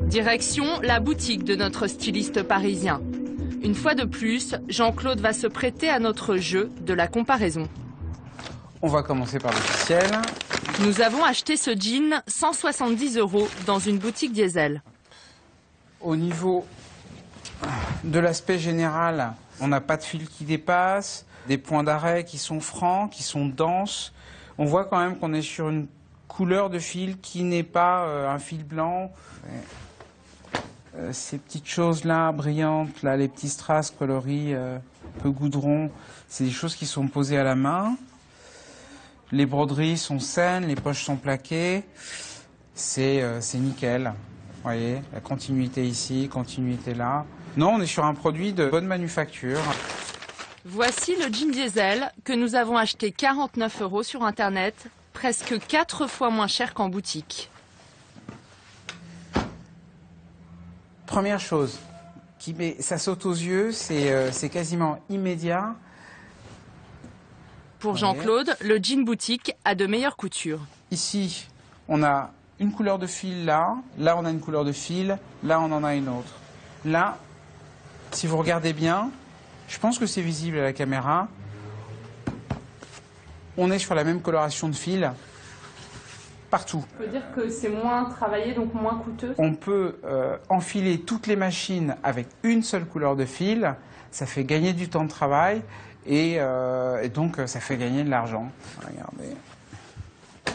Direction la boutique de notre styliste parisien. Une fois de plus, Jean-Claude va se prêter à notre jeu de la comparaison. On va commencer par l'officiel. Nous avons acheté ce jean 170 euros dans une boutique diesel. Au niveau de l'aspect général, on n'a pas de fil qui dépasse, des points d'arrêt qui sont francs, qui sont denses. On voit quand même qu'on est sur une couleur de fil qui n'est pas euh, un fil blanc. Euh, ces petites choses-là, brillantes, là, les petits strass coloris, euh, peu goudron, c'est des choses qui sont posées à la main. Les broderies sont saines, les poches sont plaquées. C'est nickel. Vous voyez, la continuité ici, continuité là. Non, on est sur un produit de bonne manufacture. Voici le jean diesel que nous avons acheté 49 euros sur Internet, presque 4 fois moins cher qu'en boutique. Première chose, qui met, ça saute aux yeux, c'est euh, quasiment immédiat. Pour Jean-Claude, le jean boutique a de meilleures coutures. Ici, on a une couleur de fil là, là on a une couleur de fil, là on en a une autre. Là, si vous regardez bien, je pense que c'est visible à la caméra. On est sur la même coloration de fil partout. On peut dire que c'est moins travaillé, donc moins coûteux On peut euh, enfiler toutes les machines avec une seule couleur de fil. Ça fait gagner du temps de travail et, euh, et donc ça fait gagner de l'argent. Regardez.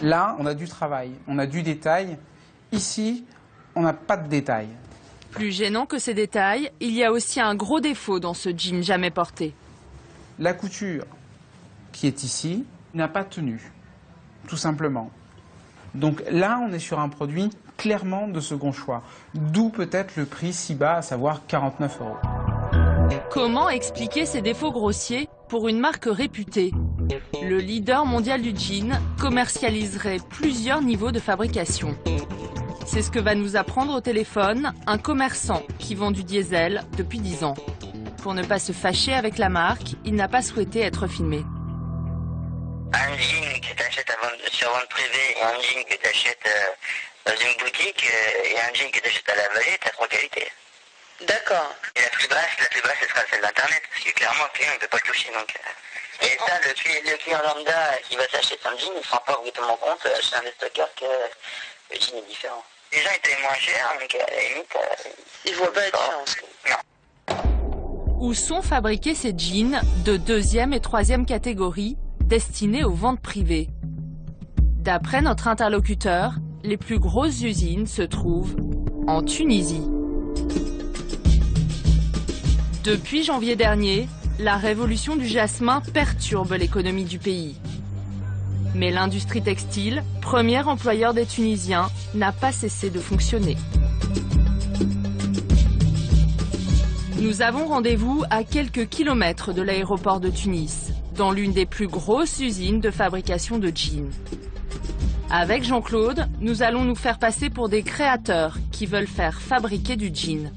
Là, on a du travail, on a du détail. Ici, on n'a pas de détail. Plus gênant que ces détails, il y a aussi un gros défaut dans ce jean jamais porté. La couture qui est ici n'a pas tenu, tout simplement. Donc là, on est sur un produit clairement de second choix, d'où peut-être le prix si bas, à savoir 49 euros. Comment expliquer ces défauts grossiers pour une marque réputée? Le leader mondial du jean commercialiserait plusieurs niveaux de fabrication. C'est ce que va nous apprendre au téléphone un commerçant qui vend du diesel depuis 10 ans. Pour ne pas se fâcher avec la marque, il n'a pas souhaité être filmé. Un sur vente privée et un jean que tu achètes euh, dans une boutique euh, et un jean que tu achètes à la vallée, tu as trois qualités. D'accord. Et la plus basse, la plus basse, ce sera celle d'Internet, parce que clairement, le client ne peut pas le toucher. Donc, euh. et ça, le, client lambda qui va s'acheter son jean, il ne se rend pas obligatoirement compte chez un stockeur que le jean est différent. Les gens étaient moins chers, mais à la limite, euh, ils voient pas la différence. Non. Où sont fabriqués ces jeans de deuxième et troisième catégorie destinés aux ventes privées? D'après notre interlocuteur, les plus grosses usines se trouvent en Tunisie. Depuis janvier dernier, la révolution du jasmin perturbe l'économie du pays. Mais l'industrie textile, premier employeur des Tunisiens, n'a pas cessé de fonctionner. Nous avons rendez-vous à quelques kilomètres de l'aéroport de Tunis, dans l'une des plus grosses usines de fabrication de jeans. Avec Jean-Claude, nous allons nous faire passer pour des créateurs qui veulent faire fabriquer du jean.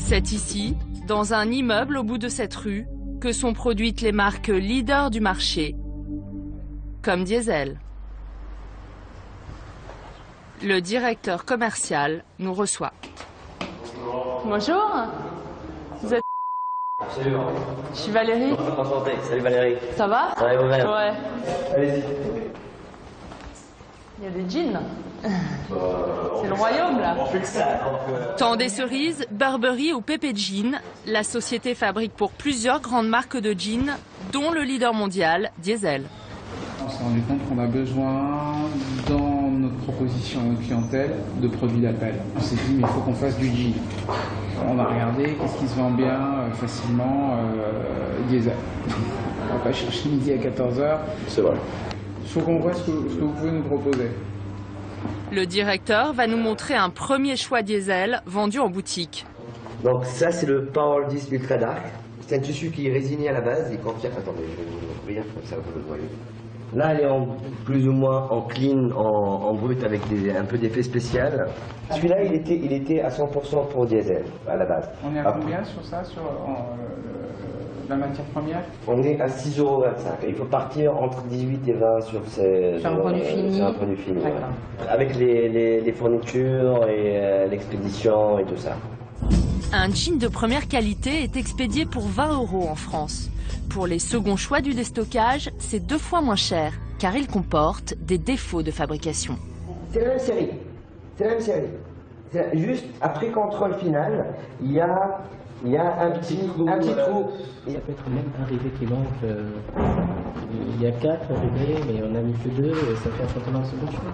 C'est ici, dans un immeuble au bout de cette rue, que sont produites les marques leaders du marché, comme Diesel. Le directeur commercial nous reçoit. Bonjour. Absolument. Je suis Valérie. Enchanté. Salut Valérie. Ça va Ça va vous-même Ouais. Allez-y. Il y a des jeans. C'est le royaume là. Tant des cerises, Burberry ou Pepe Jean, la société fabrique pour plusieurs grandes marques de jeans, dont le leader mondial, Diesel. On s'est rendu compte qu'on a besoin, notre proposition à clientèle, de produits d'appel. On s'est dit, mais il faut qu'on fasse du jean. On a regardé, qu'est-ce qui se vend bien euh, facilement euh, Diesel. On va pas chercher midi à 14h. C'est vrai. Il faut qu'on voit ce que, ce que vous pouvez nous proposer. Le directeur va nous montrer un premier choix diesel vendu en boutique. Donc ça c'est le Power 10 Ultra Dark. C'est un tissu qui est résigné à la base et confirme. Attendez, je vais vous ouvrir comme ça vous le voyez. Là elle est en, plus ou moins en clean, en, en brut avec des, un peu d'effet spécial. Celui-là il était, il était à 100% pour diesel à la base. On est à Après, combien sur ça, sur en, euh, la matière première? On est à 6,25€. Il faut partir entre 18 et 20 sur ces. Sur un produit fini. Sur un produit fini. D'accord. ouais. Avec les, les- les fournitures et euh, l'expédition et tout ça. Un jean de première qualité est expédié pour 20 euros en France. Pour les seconds choix du déstockage, c'est deux fois moins cher, car il comporte des défauts de fabrication. C'est la même série. C'est la même série. Juste après contrôle final, il y a, il y a un petit, un petit trou. Ça peut être même un rivet qui manque. euh, il y a quatre rivets, mais on a mis que deux, et ça fait un certain nombre de second choix.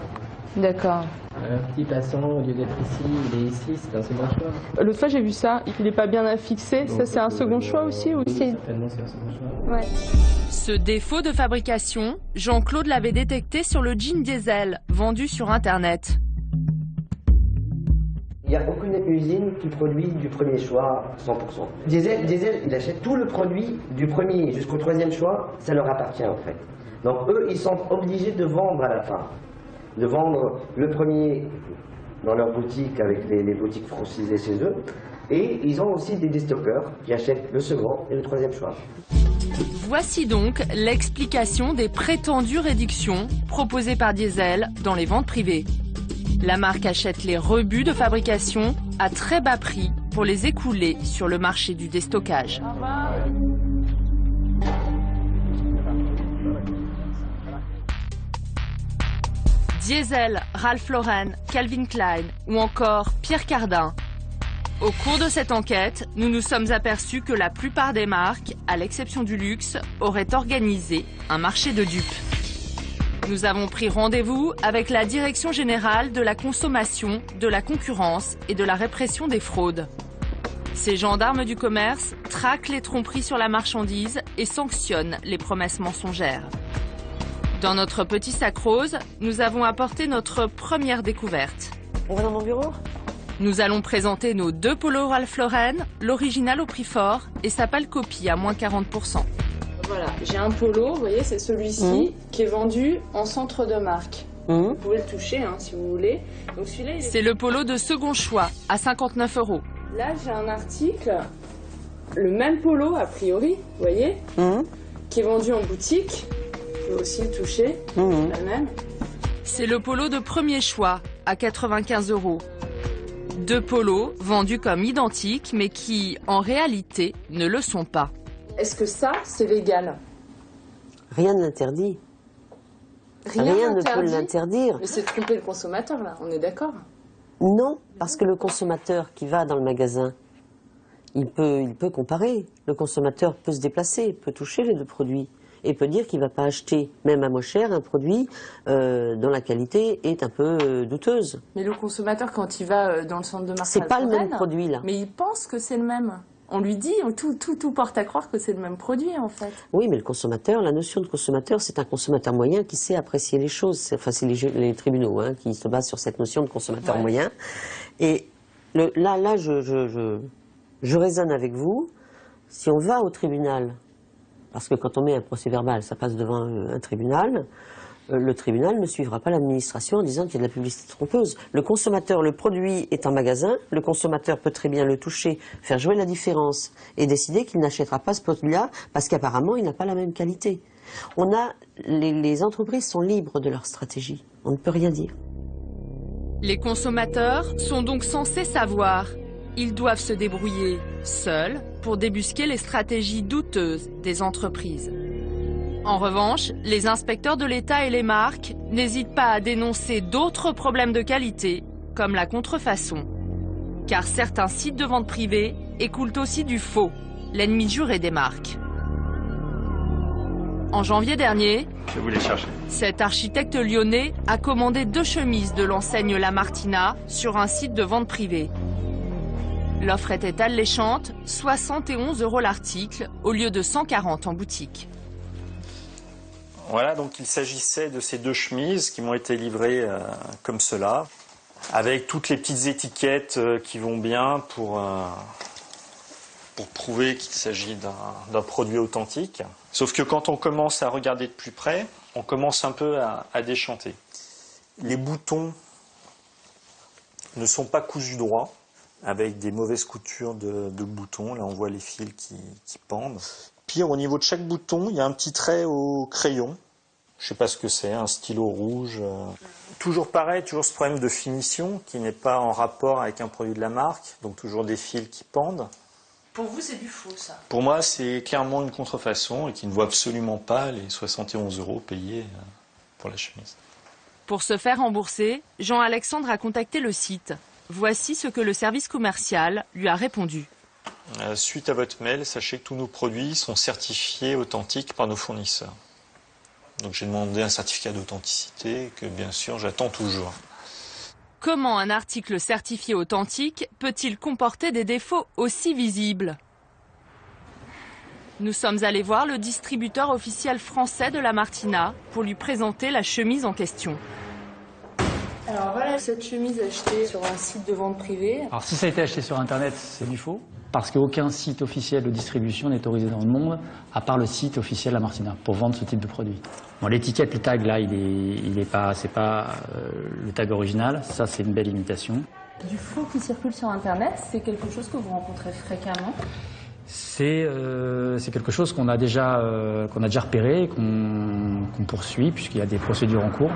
D'accord. Un petit passant, au lieu d'être ici, il est ici, c'est un second choix. L'autre fois, j'ai vu ça, il n'est pas bien affixé. Ça, c'est un second choix aussi ou c'est... Certainement, c'est un second choix. Ouais. Ce défaut de fabrication, Jean-Claude l'avait détecté sur le jean diesel, vendu sur Internet. Il n'y a aucune usine qui produit du premier choix 100%. Diesel, Diesel, il achète tout le produit du premier jusqu'au troisième choix, ça leur appartient en fait. Donc eux, ils sont obligés de vendre à la fin. De vendre le premier dans leur boutique avec les, les boutiques francisées chez eux. Et ils ont aussi des déstockeurs qui achètent le second et le troisième choix. Voici donc l'explication des prétendues réductions proposées par Diesel dans les ventes privées. La marque achète les rebuts de fabrication à très bas prix pour les écouler sur le marché du déstockage. Diesel, Ralph Lauren, Calvin Klein ou encore Pierre Cardin. Au cours de cette enquête, nous nous sommes aperçus que la plupart des marques, à l'exception du luxe, auraient organisé un marché de dupes. Nous avons pris rendez-vous avec la Direction générale de la consommation, de la concurrence et de la répression des fraudes. Ces gendarmes du commerce traquent les tromperies sur la marchandise et sanctionnent les promesses mensongères. Dans notre petit sac rose, nous avons apporté notre première découverte. On va dans mon bureau? Nous allons présenter nos deux polos Ralph Lauren, l'original au prix fort et sa pâle copie à moins 40%. Voilà, j'ai un polo, vous voyez, c'est celui-ci qui est vendu en centre de marque. Vous pouvez le toucher hein, si vous voulez. Est- C'est le polo de second choix à 59 euros. Là, j'ai un article, le même polo a priori, vous voyez, qui est vendu en boutique. Aussi le toucher, la même. C'est le polo de premier choix à 95 euros. Deux polos vendus comme identiques mais qui, en réalité, ne le sont pas. Est-ce que ça, c'est légal? Rien ne l'interdit. Rien, Rien ne n'interdit? peut l'interdire. Mais c'est tromper le consommateur, là, on est d'accord? Non, parce que le consommateur qui va dans le magasin, il peut, il peut comparer. Le consommateur peut se déplacer, peut toucher les deux produits et peut dire qu'il ne va pas acheter, même à moins cher, un produit euh, dont la qualité est un peu euh, douteuse. Mais le consommateur, quand il va euh, dans le centre de marque C'est pas le même produit, là. Mais il pense que c'est le même. On lui dit, tout, tout, tout porte à croire que c'est le même produit, en fait. Oui, mais le consommateur, la notion de consommateur, c'est un consommateur moyen qui sait apprécier les choses. Enfin, c'est les, tribunaux hein, qui se basent sur cette notion de consommateur Ouais. moyen. Et le- là, là, je, je, je, je raisonne avec vous. Si on va au tribunal, parce que quand on met un procès verbal, ça passe devant un, un tribunal, euh, le tribunal ne suivra pas l'administration en disant qu'il y a de la publicité trompeuse. Le consommateur, le produit est en magasin, le consommateur peut très bien le toucher, faire jouer la différence et décider qu'il n'achètera pas ce produit-là parce qu'apparemment il n'a pas la même qualité. On a, les, les entreprises sont libres de leur stratégie. On ne peut rien dire. Les consommateurs sont donc censés savoir. Ils doivent se débrouiller seuls pour débusquer les stratégies douteuses des entreprises. En revanche, les inspecteurs de l'État et les marques n'hésitent pas à dénoncer d'autres problèmes de qualité, comme la contrefaçon. Car certains sites de vente privée écoulent aussi du faux, l'ennemi juré des marques. En janvier dernier, Je vais vous les chercher. cet architecte lyonnais a commandé deux chemises de l'enseigne La Martina sur un site de vente privée. L'offre était alléchante, 71 euros l'article au lieu de 140 en boutique. Voilà, donc il s'agissait de ces deux chemises qui m'ont été livrées euh, comme cela, avec toutes les petites étiquettes euh, qui vont bien pour, euh, prouver qu'il s'agit d'un d'un produit authentique. Sauf que quand on commence à regarder de plus près, on commence un peu à, à déchanter. Les boutons ne sont pas cousus droit, avec des mauvaises coutures de, de boutons. Là, on voit les fils qui, qui pendent. Pire, au niveau de chaque bouton, il y a un petit trait au crayon. je sais pas ce que c'est, un stylo rouge. euh. Toujours pareil, toujours ce problème de finition qui n'est pas en rapport avec un produit de la marque, donc toujours des fils qui pendent. Pour vous, c'est du faux, ça? Pour moi, c'est clairement une contrefaçon et qui ne vaut absolument pas les 71 euros payés euh, pour la chemise. Pour se faire rembourser, Jean-Alexandre a contacté le site. Voici ce que le service commercial lui a répondu. Euh, Suite à votre mail, sachez que tous nos produits sont certifiés authentiques par nos fournisseurs. Donc j'ai demandé un certificat d'authenticité que bien sûr j'attends toujours. Comment un article certifié authentique peut-il comporter des défauts aussi visibles? Nous sommes allés voir le distributeur officiel français de la Martina pour lui présenter la chemise en question. Alors voilà cette chemise achetée sur un site de vente privée. Alors si ça a été acheté sur Internet, c'est du faux, parce qu'aucun site officiel de distribution n'est autorisé dans le monde, à part le site officiel La Martina, pour vendre ce type de produit. Bon, l'étiquette, le tag, là, il est, il est pas, c'est pas euh, le tag original, ça c'est une belle imitation. Du faux qui circule sur Internet, c'est quelque chose que vous rencontrez fréquemment? C'est euh, quelque chose qu'on a déjà euh, qu'on a déjà repéré, qu'on poursuit puisqu'il y a des procédures en cours.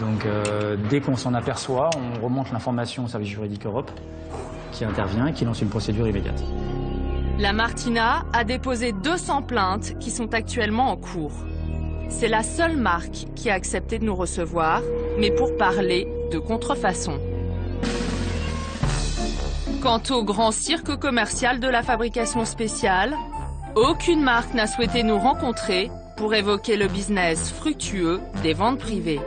Donc euh, dès qu'on s'en aperçoit, on remonte l'information au service juridique Europe qui intervient et qui lance une procédure immédiate. La Martina a déposé 200 plaintes qui sont actuellement en cours. C'est la seule marque qui a accepté de nous recevoir, mais pour parler de contrefaçon. Quant au grand cirque commercial de la fabrication spéciale, aucune marque n'a souhaité nous rencontrer pour évoquer le business fructueux des ventes privées.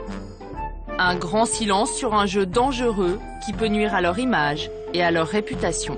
Un grand silence sur un jeu dangereux qui peut nuire à leur image et à leur réputation.